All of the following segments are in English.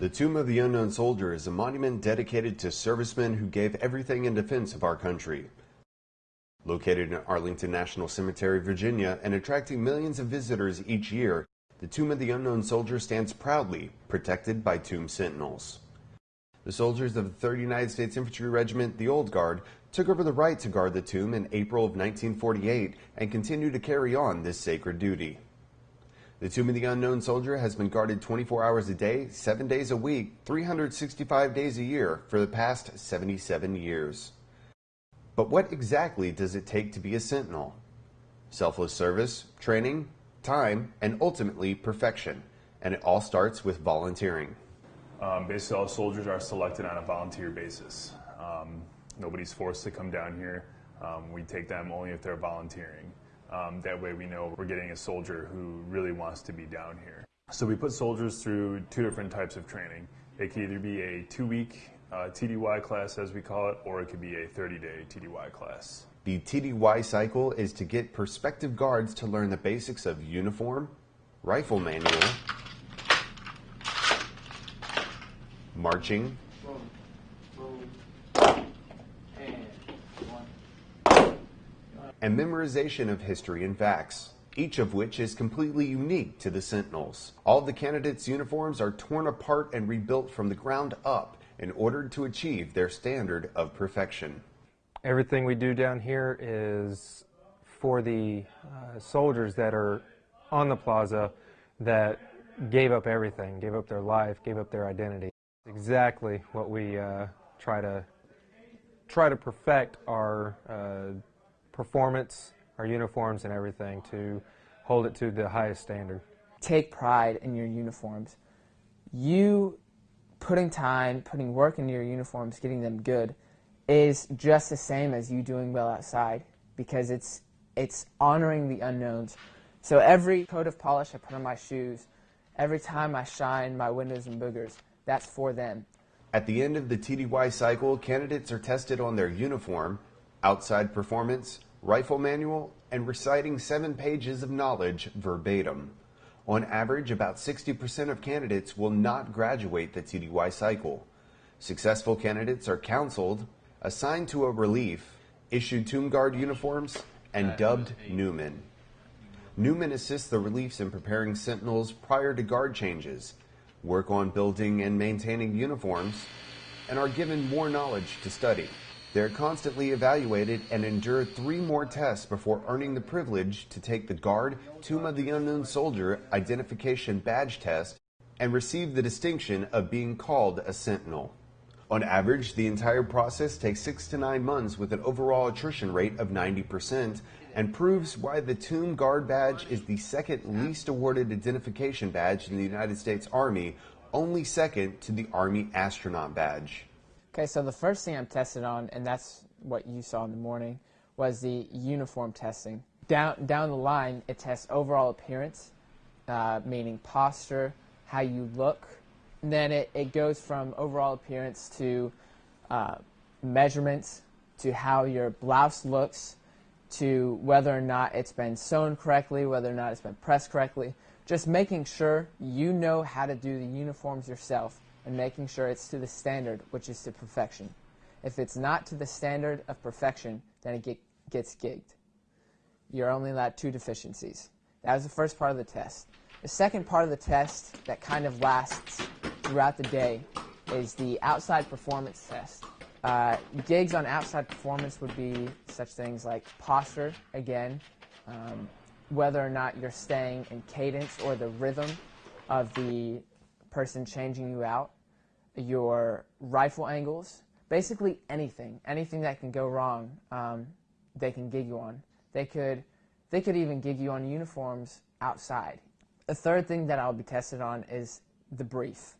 The Tomb of the Unknown Soldier is a monument dedicated to servicemen who gave everything in defense of our country. Located in Arlington National Cemetery, Virginia, and attracting millions of visitors each year, the Tomb of the Unknown Soldier stands proudly, protected by tomb sentinels. The soldiers of the 3rd United States Infantry Regiment, the Old Guard, took over the right to guard the tomb in April of 1948 and continue to carry on this sacred duty. The Tomb of the Unknown Soldier has been guarded 24 hours a day, 7 days a week, 365 days a year for the past 77 years. But what exactly does it take to be a sentinel? Selfless service, training, time, and ultimately perfection. And it all starts with volunteering. Um, basically, all soldiers are selected on a volunteer basis. Um, nobody's forced to come down here. Um, we take them only if they're volunteering. Um, that way, we know we're getting a soldier who really wants to be down here. So, we put soldiers through two different types of training. It could either be a two week uh, TDY class, as we call it, or it could be a 30 day TDY class. The TDY cycle is to get prospective guards to learn the basics of uniform, rifle manual, marching, and memorization of history and facts, each of which is completely unique to the Sentinels. All the candidates' uniforms are torn apart and rebuilt from the ground up in order to achieve their standard of perfection. Everything we do down here is for the uh, soldiers that are on the plaza that gave up everything, gave up their life, gave up their identity. Exactly what we uh, try to try to perfect our uh, performance, our uniforms, and everything to hold it to the highest standard. Take pride in your uniforms. You putting time, putting work into your uniforms, getting them good, is just the same as you doing well outside because it's it's honoring the unknowns. So every coat of polish I put on my shoes, every time I shine my windows and boogers, that's for them. At the end of the TDY cycle, candidates are tested on their uniform, outside performance, rifle manual, and reciting seven pages of knowledge verbatim. On average, about 60% of candidates will not graduate the TDY cycle. Successful candidates are counseled, assigned to a relief, issued Tomb Guard uniforms, and dubbed Newman. Newman assists the reliefs in preparing sentinels prior to guard changes, work on building and maintaining uniforms, and are given more knowledge to study. They're constantly evaluated and endure three more tests before earning the privilege to take the Guard Tomb of the Unknown Soldier Identification Badge Test and receive the distinction of being called a Sentinel. On average, the entire process takes six to nine months with an overall attrition rate of 90% and proves why the Tomb Guard badge is the second least awarded identification badge in the United States Army, only second to the Army Astronaut Badge. Okay, so the first thing I'm tested on, and that's what you saw in the morning, was the uniform testing. Down, down the line, it tests overall appearance, uh, meaning posture, how you look. And then it, it goes from overall appearance to uh, measurements, to how your blouse looks, to whether or not it's been sewn correctly, whether or not it's been pressed correctly. Just making sure you know how to do the uniforms yourself and making sure it's to the standard, which is to perfection. If it's not to the standard of perfection, then it get, gets gigged. You're only allowed two deficiencies. That was the first part of the test. The second part of the test that kind of lasts throughout the day is the outside performance test. Uh, gigs on outside performance would be such things like posture, again, um, whether or not you're staying in cadence or the rhythm of the person changing you out, your rifle angles, basically anything, anything that can go wrong, um, they can gig you on. They could, they could even gig you on uniforms outside. The third thing that I'll be tested on is the brief.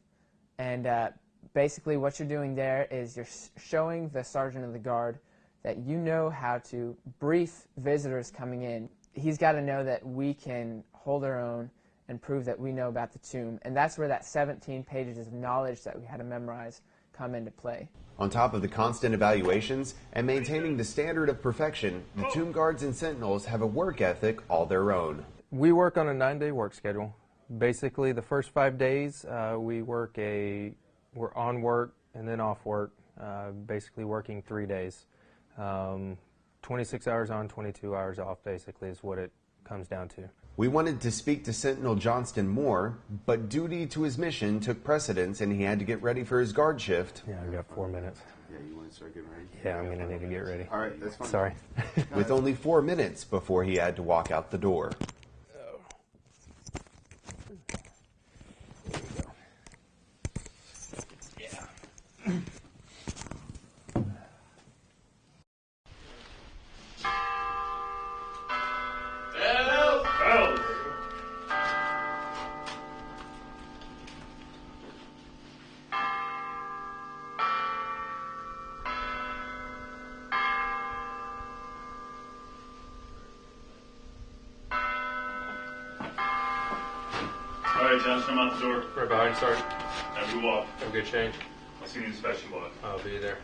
And uh, basically what you're doing there is you're showing the sergeant of the guard that you know how to brief visitors coming in. He's got to know that we can hold our own and prove that we know about the tomb. And that's where that 17 pages of knowledge that we had to memorize come into play. On top of the constant evaluations and maintaining the standard of perfection, the tomb guards and sentinels have a work ethic all their own. We work on a nine-day work schedule. basically, the first five days uh, we work a we're on work and then off work, uh, basically working three days. Um, 26 hours on, 22 hours off, basically, is what it comes down to. We wanted to speak to Sentinel Johnston more, but duty to his mission took precedence and he had to get ready for his guard shift. Yeah, I've got four minutes. Yeah, you want to start getting ready? Yeah, I'm going to need to get ready. All right, that's fine. Sorry. With only four minutes before he had to walk out the door. Right, Johnson, I'm out the door. Right behind, sorry. Now move off. Have a good change. I'll see you in the special lot. I'll be there.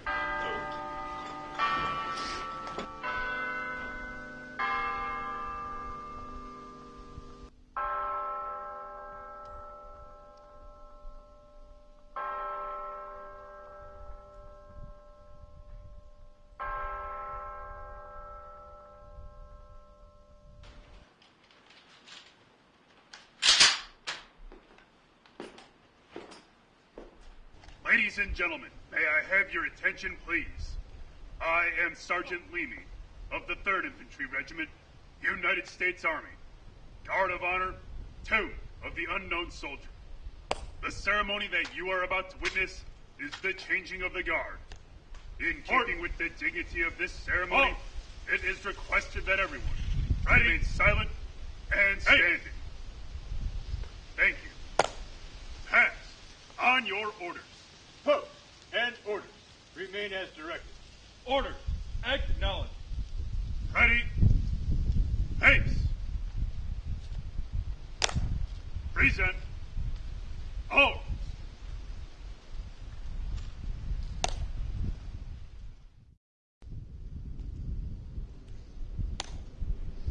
Ladies and gentlemen, may I have your attention, please? I am Sergeant Leamy of the 3rd Infantry Regiment, United States Army. Guard of Honor 2 of the Unknown Soldier. The ceremony that you are about to witness is the changing of the guard. In keeping with the dignity of this ceremony, oh. it is requested that everyone remain silent and standing. Thank you. Pass on your orders. Post and orders. Remain as directed. Orders. Acknowledged. Ready? Pace. Present. Halt.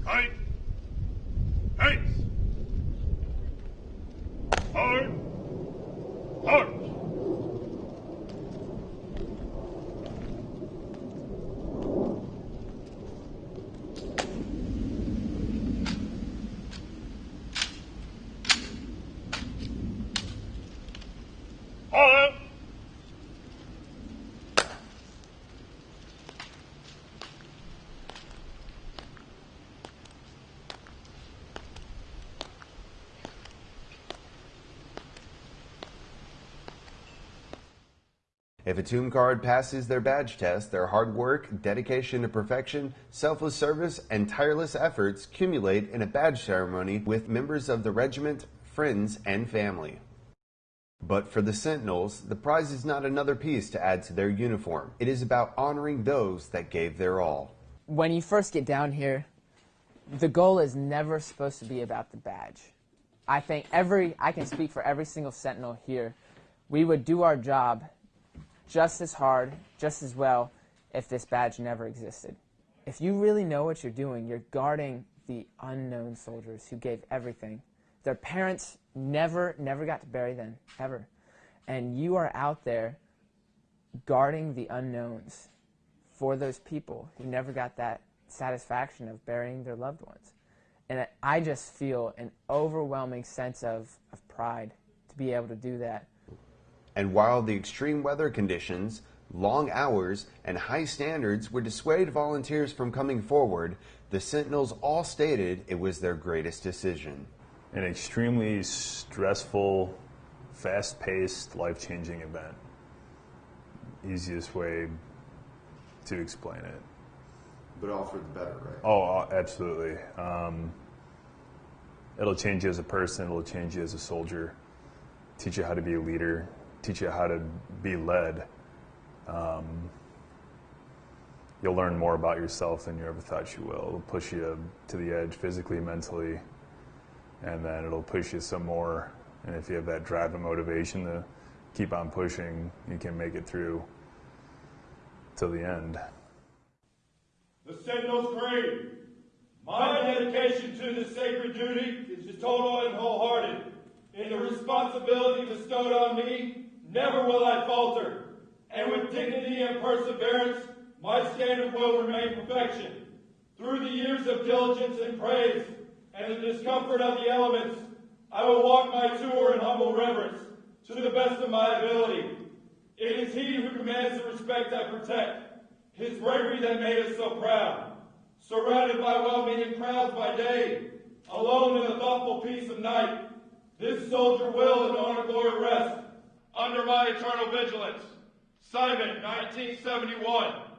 Right. Pace. Hard. Hard. Halt. If a tomb guard passes their badge test, their hard work, dedication to perfection, selfless service, and tireless efforts accumulate in a badge ceremony with members of the regiment, friends, and family. But for the Sentinels, the prize is not another piece to add to their uniform. It is about honoring those that gave their all. when you first get down here, the goal is never supposed to be about the badge. I think every, I can speak for every single Sentinel here, we would do our job just as hard, just as well, if this badge never existed. If you really know what you're doing, you're guarding the unknown soldiers who gave everything. Their parents never, never got to bury them, ever. And you are out there guarding the unknowns for those people who never got that satisfaction of burying their loved ones. And I just feel an overwhelming sense of, of pride to be able to do that. And while the extreme weather conditions, long hours, and high standards would dissuade volunteers from coming forward, the Sentinels all stated it was their greatest decision. An extremely stressful, fast paced, life changing event. Easiest way to explain it. But all for the better, right? Oh, uh, absolutely. Um, it'll change you as a person, it'll change you as a soldier, teach you how to be a leader, teach you how to be led. Um, you'll learn more about yourself than you ever thought you will. It'll push you to the edge physically, mentally, and then it'll push you some more. And if you have that drive and motivation to keep on pushing, you can make it through till the end. The Sentinel's Creed. My dedication to this sacred duty is total and wholehearted. In the responsibility bestowed on me, never will I falter. And with dignity and perseverance, my standard will remain perfection. Through the years of diligence and praise, and the discomfort of the elements, I will walk my tour in humble reverence, to the best of my ability. It is he who commands the respect I protect, his bravery that made us so proud. Surrounded by well-meaning crowds by day, alone in the thoughtful peace of night, this soldier will in honor glory rest under my eternal vigilance. Simon, 1971.